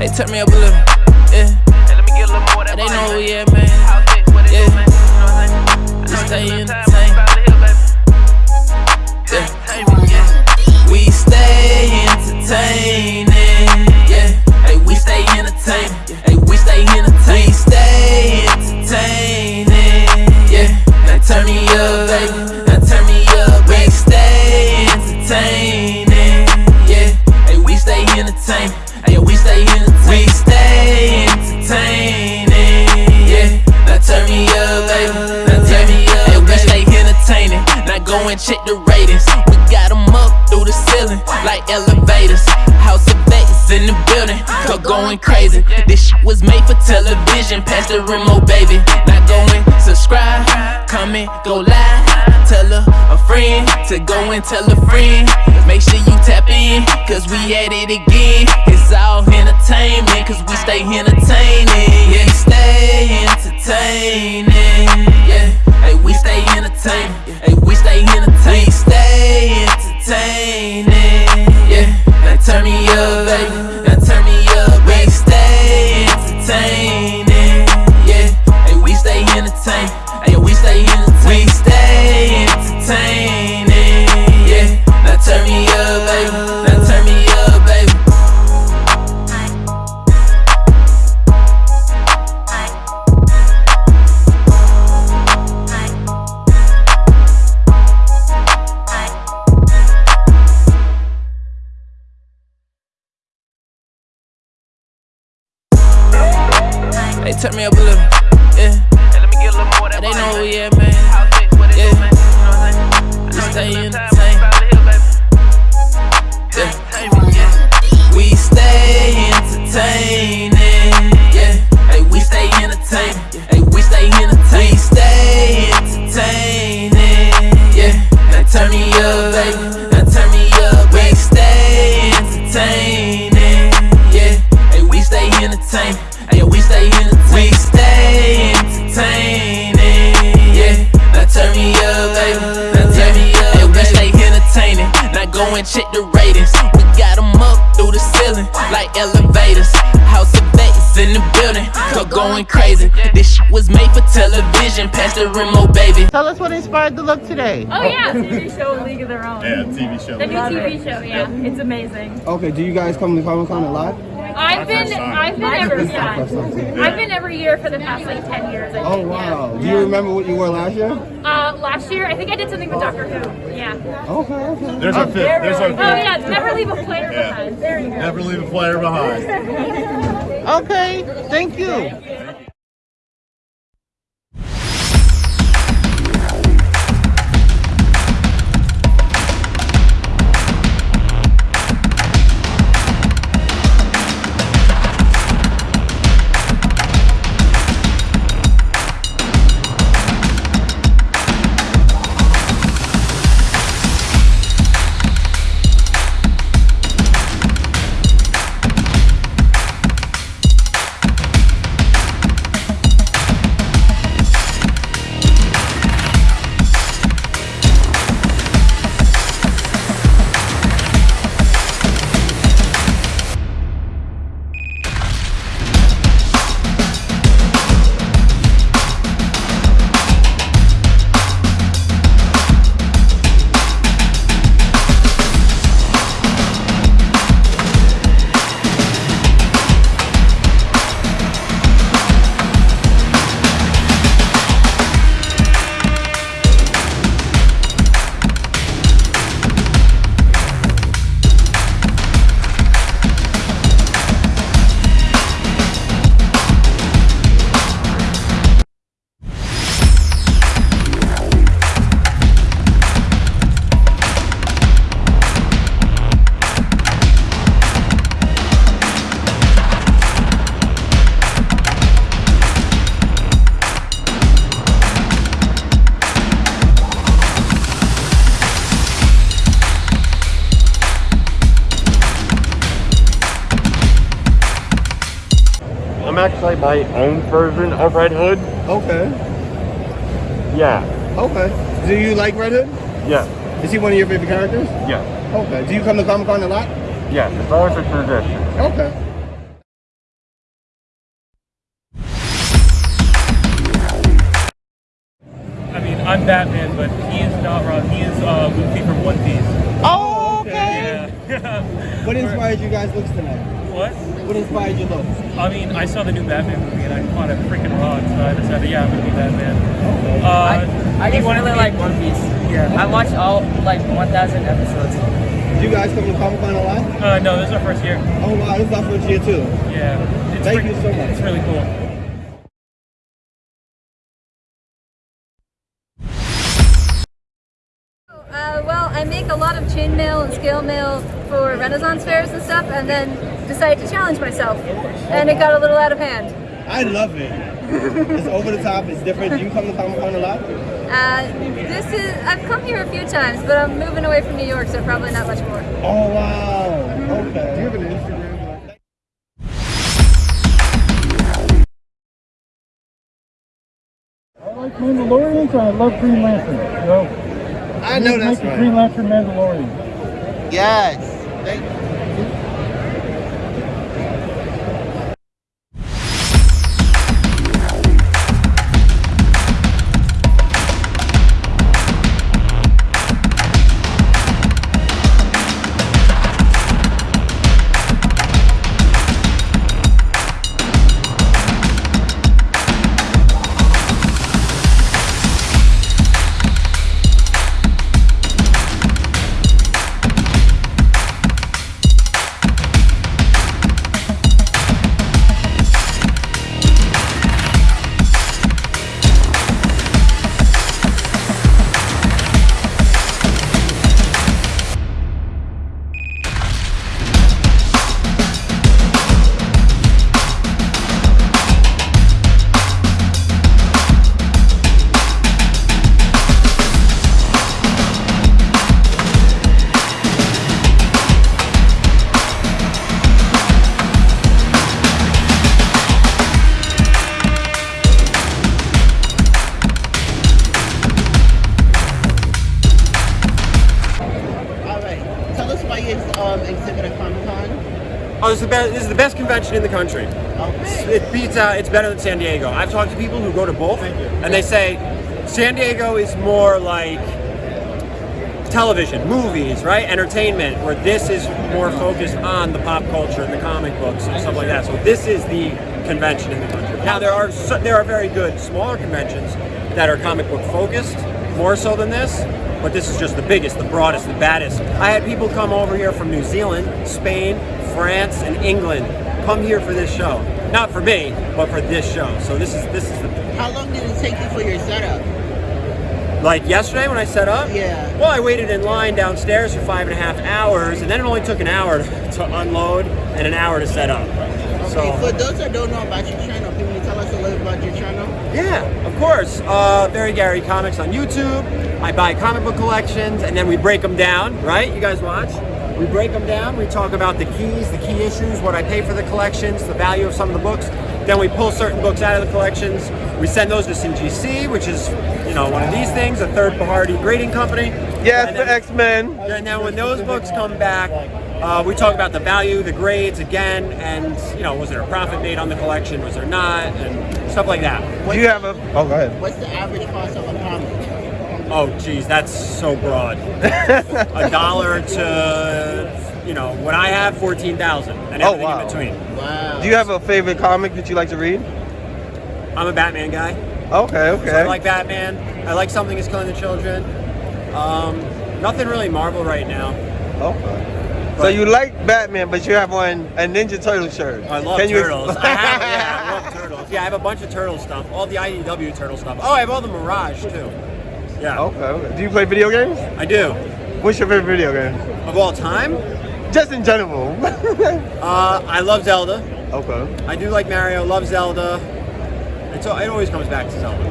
Hey, turn me up a little. Yeah. Hey, They know Yeah. man? Yeah. We stay entertaining. Yeah. Hey, we stay entertaining. Hey, we stay entertaining. We stay entertaining. Yeah. Now turn me up, baby. Go and check the ratings. We got 'em up through the ceiling like elevators. House of Vegas in the going crazy. This shit was made for television. Pass the remote, baby. Now go and subscribe, comment, go live. Tell a, a friend to go and tell a friend. Make sure you tap in, cause we at it again. It's all entertainment, cause we stay entertaining. Yeah, stay entertaining. Yeah, hey, we stay entertaining. Hey, we stay entertaining. We stay entertaining. Yeah, now turn me up, baby. Now turn me up. We and check the ratings. We got 'em up through the ceiling like elevators. House of Vegas in the building, going crazy. This shit was made for television. Pass the remote, baby. Tell us what inspired the look today. Oh yeah, TV show League of Their Own. Yeah, TV show. The new TV show, yeah, it's amazing. Okay, do you guys come to Comic Con a lot? I've been. I've been every, time. yeah, I've been every year for the past like ten years. I Oh think, wow. Do you remember what you wore last year? Uh, last year, I think I did something with Doctor Who. Yeah. Okay, okay. There's our fifth. There's our Oh yeah, never leave a player Yeah. behind. There you go. Never leave a player behind. Okay, thank you. I'm actually my own version of Red Hood. Okay. Yeah. Okay. Do you like Red Hood? Yeah. Is he one of your favorite characters? Yeah. Okay. Do you come to Comic Con a lot? Yeah, it's always a tradition. Okay. I mean, I'm Batman, but he is not wrong. He is uh, Luffy from One Piece. Oh, okay. Yeah. what inspired you guys' looks tonight? What? What inspired your looks? I mean, I saw the new Batman movie and I caught a freaking rock, so I decided, yeah, I'm gonna be Batman. Uh, I, I just really like One Piece. Yeah. I watched all like 1,000 episodes. Do you guys come to Comic Con a lot? Uh, no, this is our first year. Oh wow, this is our first year too. Yeah. It's Thank you so much. It's really cool. Uh, well, I make a lot of chainmail and scale mail for Renaissance fairs and stuff, and then decided to challenge myself, and it got a little out of hand. I love it. it's over the top. It's different. Do you come to Comic Con a lot? Uh, this is I've come here a few times, but I'm moving away from New York, so probably not much more. Oh wow. Okay. Do you have an Instagram? I like Mandalorians. I love Green Lantern. You know, I know that's make a right. Green Lantern Mandalorian. Yes. Thank All Oh, this is the best. This is the best convention in the country. It beats out. It's better than San Diego. I've talked to people who go to both, and they say San Diego is more like television, movies, right, entertainment. Where this is more focused on the pop culture and the comic books and stuff like that. So this is the convention in the country. Now there are there are very good smaller conventions that are comic book focused, more so than this. But this is just the biggest, the broadest, the baddest. I had people come over here from New Zealand, Spain, France, and England come here for this show. Not for me, but for this show. So this is this is the How long did it take you for your setup? like yesterday when I set up. Yeah. Well, I waited in line downstairs for five and a half hours, and then it only took an hour to unload and an hour to set up. Okay, for those that don't know about your channel, can you tell us a little about your channel? Yeah, of course. Uh, Barry Gary Comics on YouTube. I buy comic book collections and then we break them down, right? You guys watch? We break them down. We talk about the keys, the key issues, what I pay for the collections, the value of some of the books. Then we pull certain books out of the collections. We send those to CGC, which is, you know, one of these things, a third-party grading company. Yes, And for X Men. and then when those books come back, uh, we talk about the value, the grades again, and you know, was there a profit made on the collection? Was there not? And stuff like that. Do you have a? Oh, go ahead. What's the average cost of a comic? Oh, geez, that's so broad. a dollar to, you know, what I have, fourteen thousand, and Oh, everything wow. in between. Wow. Do you have a favorite comic that you like to read? I'm a Batman guy. Okay, So I like Batman. I like something is killing the children. Um, nothing really Marvel right now. Okay. So you like Batman, but you have one a Ninja Turtle shirt. I love Can you- turtles. I have, yeah, I love turtles. Yeah, I have a bunch of turtle stuff. All the IDW turtle stuff. Oh, I have all the Mirage too. Yeah. Okay, okay. Do you play video games? I do. What's your favorite video game? Of all time, Just in general. uh, I love Zelda. okay. I do like Mario. Love Zelda. It's, it always comes back to Zelda.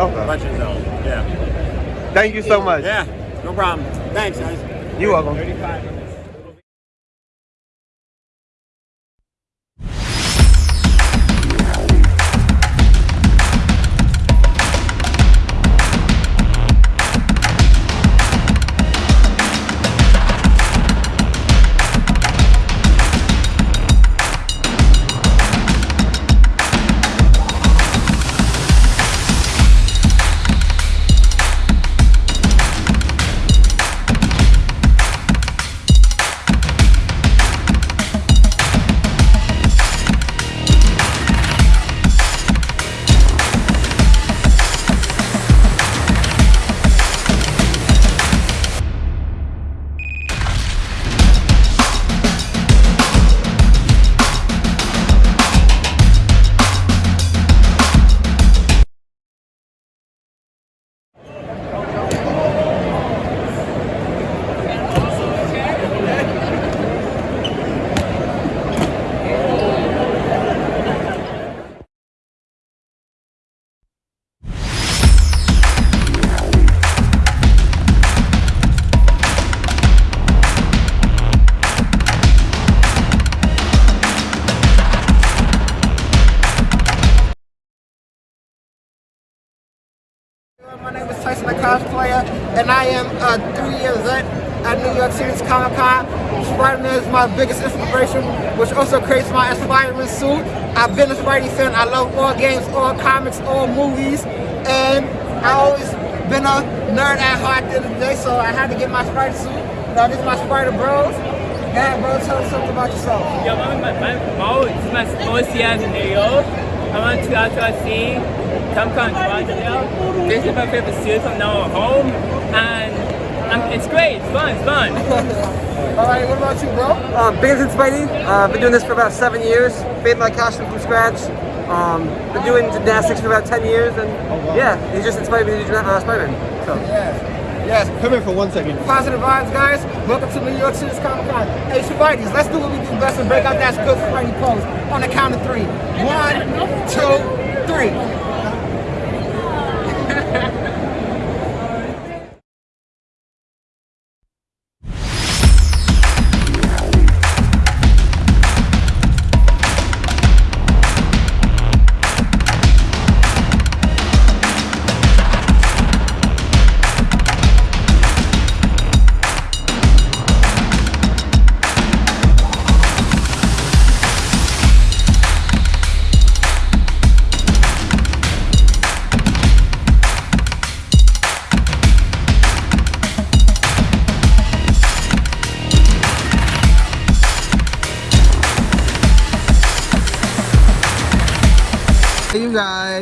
Okay. Legend of Zelda. Yeah. Thank you so much. Yeah. No problem. Thanks, guys. You're welcome. I am a three-year vet at New York City's Comic Con. Spider-Man is my biggest inspiration, which also creates my Spider-Man suit. I've been a Spidey fan. I love all games, all comics, all movies, and I always been a nerd at heart the the day, so I had to get my Spider suit. Now this is my Spider Bros. Yeah, bro, tell us something about yourself. Yo, my, my, my, oh, it's my first year in New York. I went to LTC, Comic Con Toronto. This is my favorite suit from now at home, and um, it's great. It's fun. It's fun. All right, what about you, bro? Um, Biggins and Spidey. Uh, been doing this for about seven years. Made my costume from scratch. Um, been doing gymnastics for about 10 years, and yeah, he just inspired me to do uh, Spider-Man. So. Yes. Come here for one second. Positive vibes, guys. Welcome to New York City's Comic Con. Hey, Spidey's, let's do what we do best and break out that good Spidey pose on the count of three. One, two, three.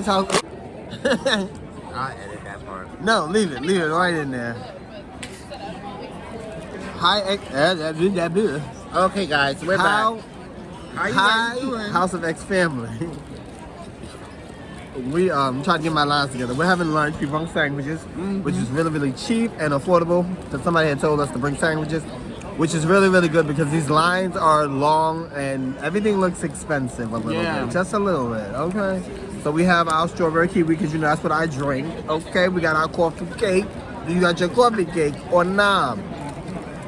You guys, how? I'll edit that part. No, leave it. Leave it right in there. Hi, X. That good, that good. Okay, guys, we're How, back. How you hi, guys doing? House of X family. we um trying to get my lines together. We're having lunch. We brought sandwiches, Mm-hmm. which is really really cheap and affordable. Because somebody had told us to bring sandwiches, which is really really good because these lines are long and everything looks expensive a little Yeah. bit, just a little bit. Okay. So we have our strawberry kiwi because you know that's what I drink. Okay. We got our coffee cake. Do You got your coffee cake or nah?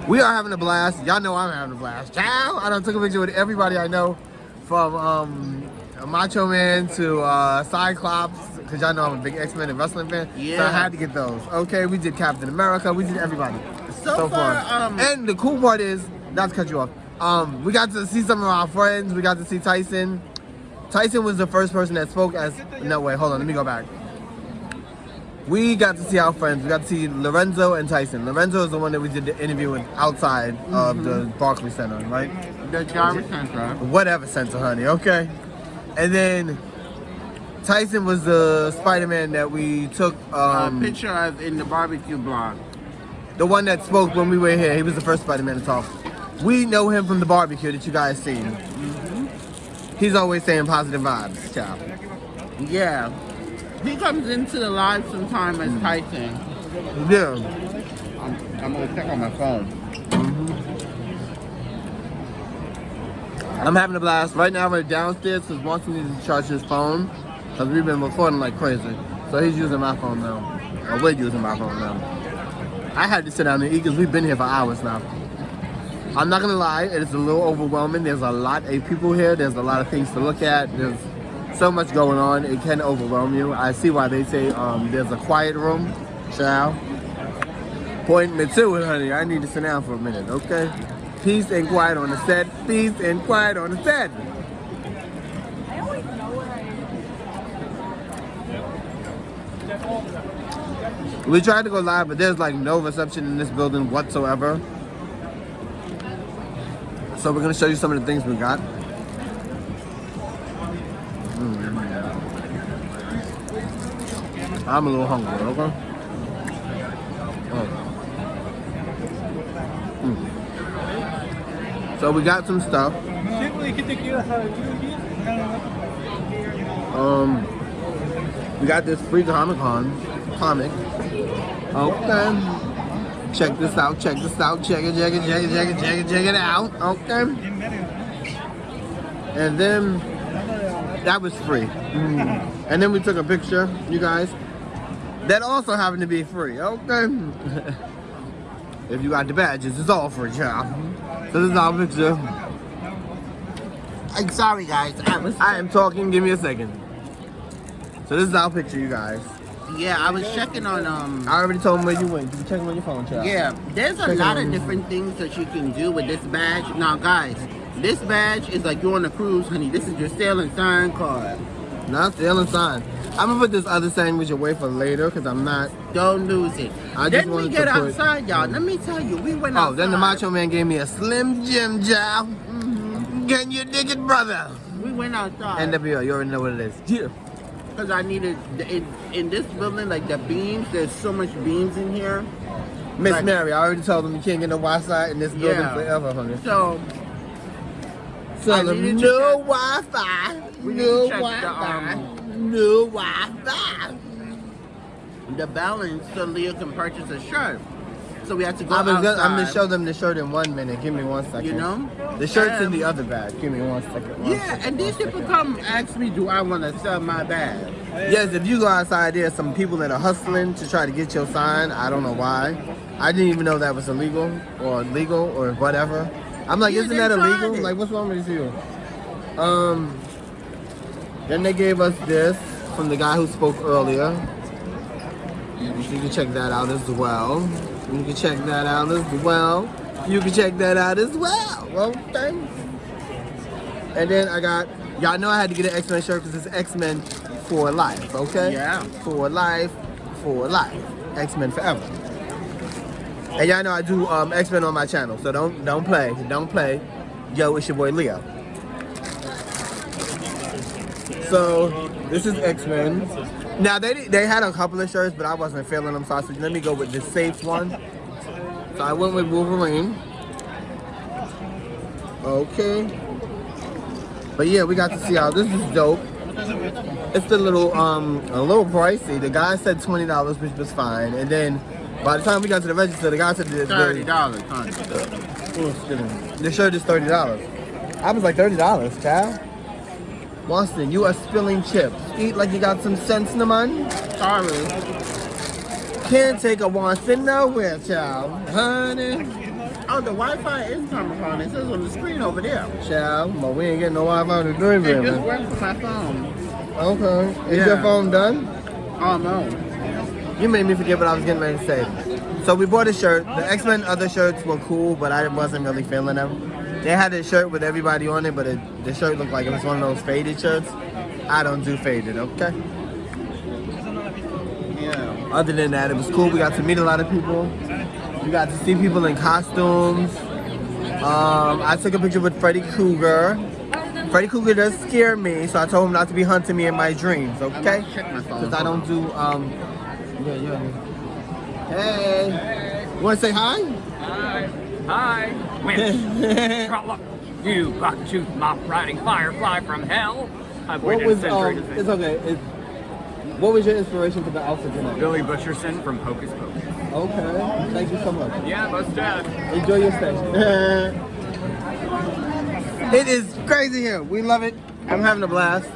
We are having a blast. Y'all know I'm having a blast. Ciao! I done took a picture with everybody I know from um, Macho Man to uh, Cyclops, because y'all know I'm a big X-Men and wrestling fan. Yeah. So I had to get those. Okay, we did Captain America. We did everybody. So far, um, and the cool part is, not to cut you off, um, we got to see some of our friends. We got to see Tyson. Tyson was the first person that spoke as, no way, hold on, let me go back. We got to see our friends. We got to see Lorenzo and Tyson. Lorenzo is the one that we did the interview with outside of the Barclays Center, right? The Javits Center. Whatever center, honey, okay? And then Tyson was the Spider-Man that we took, um, uh, picture of in the barbecue blog. the one that spoke when we were here. He was the first Spider-Man to talk. We know him from the barbecue that you guys seen. He's always saying positive vibes, child. Yeah. He comes into the live sometime as mm. Tyson. Yeah. I'm, I'm gonna check on my phone. Mm-hmm. I'm having a blast. Right now we're downstairs because Watson needs to charge his phone because we've been recording like crazy. So he's using my phone now. Or we're using my phone now. I had to sit down and eat because we've been here for hours now. I'm not gonna lie, it is a little overwhelming. There's a lot of people here. There's a lot of things to look at. There's so much going on. It can overwhelm you. I see why they say um, there's a quiet room. Child. Point me to it, honey. I need to sit down for a minute, okay? Peace and quiet on the set. Peace and quiet on the set. We tried to go live, but there's like no reception in this building whatsoever. So we're gonna show you some of the things we got. Mm. I'm a little hungry, okay? Oh. Mm. So we got some stuff. Um, we got this free Comic Con comic. Okay. Check this out, check this out, check it, check it, check it, check it, check it, check it out. Okay. And then that was free. Mm. And then we took a picture, you guys. That also happened to be free. Okay. if you got the badges, it's all free, child. So this is our picture. I'm sorry, guys. I. I am talking. Give me a second. So this is our picture, you guys. Yeah, I was checking on um. I already told him where you went. You check on your phone, child. Yeah, there's a Check lot of different things that you can do with this badge. Now, guys, this badge is like you're on a cruise, honey. This is your sailing sign card. Not sailing sign. I'm gonna put this other sandwich away for later because I'm not. Don't lose it. I just then we get to put- outside, y'all. Let me tell you, we went Oh, outside. then the Macho Man gave me a Slim Jim job. Can you dig it, brother? We went outside. NWO, you already know what it is. Yeah. Because I needed, in, in this building, like the beams, there's so much beams in here. Miss Like- Mary, I already told them you can't get no Wi-Fi in this building Yeah. forever, honey. So, So I the needed no Wi-Fi, no to check the, Wi-Fi, um, no Wi-Fi. the balance so Leah can purchase a shirt. So we had to go I was outside. gonna, I'm gonna show them the shirt in one minute. Give me one second. You know? The shirt's in Um, the other bag. Give me one second. one Yeah, second, and these people second. come ask me, do I want to sell my bag? Yes, if you go outside, there's some people that are hustling to try to get your sign. I don't know why. I didn't even know that was illegal or legal or whatever. I'm like, Yeah, isn't that illegal? Like, what's wrong with you? Um. Then they gave us this from the guy who spoke earlier. You can check that out as well. You can check that out as well. You can check that out as well. Okay. And then I got, y'all know I had to get an X-Men shirt because it's X-Men for life, okay? Yeah. For life, for life. X-Men forever. And y'all know I do um, X-Men on my channel, so don't don't play, don't play. Yo, it's your boy Leo. So this is X-Men. Now they they had a couple of shirts, but I wasn't feeling them, so I said let me go with the safe one. So I went with Wolverine. Okay. But yeah, we got to see how this is dope. It's a little um a little pricey. The guy said twenty dollars, which was fine. And then by the time we got to the register, the guy said the, thirty dollars. honey. excuse me. the shirt is thirty dollars. I was like thirty dollars, child. Boston, you are spilling chips. Eat like you got some sense, no man. Sorry. Can't take a once Boston nowhere, child. Honey. Oh, the Wi-Fi is coming on. It says on the screen over there. Child, but we ain't getting no Wi-Fi to do It it, just works for my phone. Okay. Is Yeah. your phone done? Oh no. You made me forget what I was getting ready to say. So we bought a shirt. The X-Men other shirts were cool, but I wasn't really feeling them. They had a shirt with everybody on it, but it, the shirt looked like it was one of those faded shirts. I don't do faded, okay? Yeah. Other than that, it was cool. We got to meet a lot of people. We got to see people in costumes. Um, I took a picture with Freddy Krueger. Freddy Krueger does scare me, so I told him not to be hunting me in my dreams, okay? My. Because I don't do, um, yeah, yeah. Hey. You want to say hi? Hi. Hi. Trollope. You buck-toothed mop-riding firefly from hell. I've What was, a century um, to it's okay. It's, what was your inspiration for the outfit tonight? Billy Butcherson from Hocus Pocus. Okay. Thank you so much. Yeah, most dead. Enjoy your stay. it is crazy here. We love it. I'm having a blast.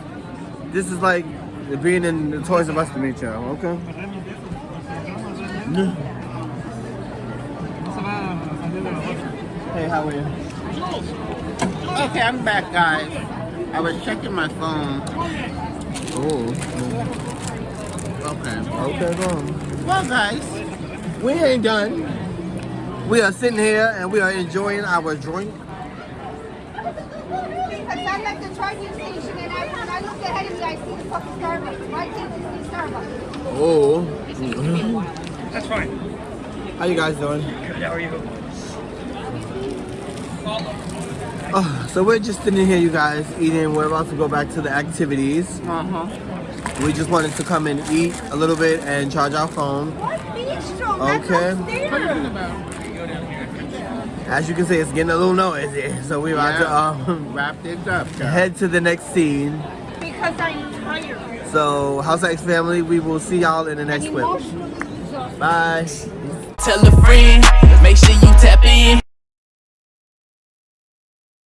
This is like being in the Toys R Us to meet y'all, okay? Hey, how are you? Okay, I'm back, guys. I was checking my phone. Oh. Okay. Okay, go on. Well, guys, We ain't done. We are sitting here and we are enjoying our drink. Because I'm the charging station and I, when I look ahead of me, I see the fucking Starbucks. Why can't you see Starbucks? Oh. That's fine. How you guys doing? Good, how are you? Oh, so we're just sitting here, you guys, eating. We're about to go back to the activities. Uh-huh. We just wanted to come and eat a little bit and charge our phone. What bistro? Okay. As you can see, it's getting a little noisy. So we're about to um, wrap this up. head to the next scene. Because I'm tired. So, House X family, we will see y'all in the next clip. Bye. Tell a friend, make sure you tap in.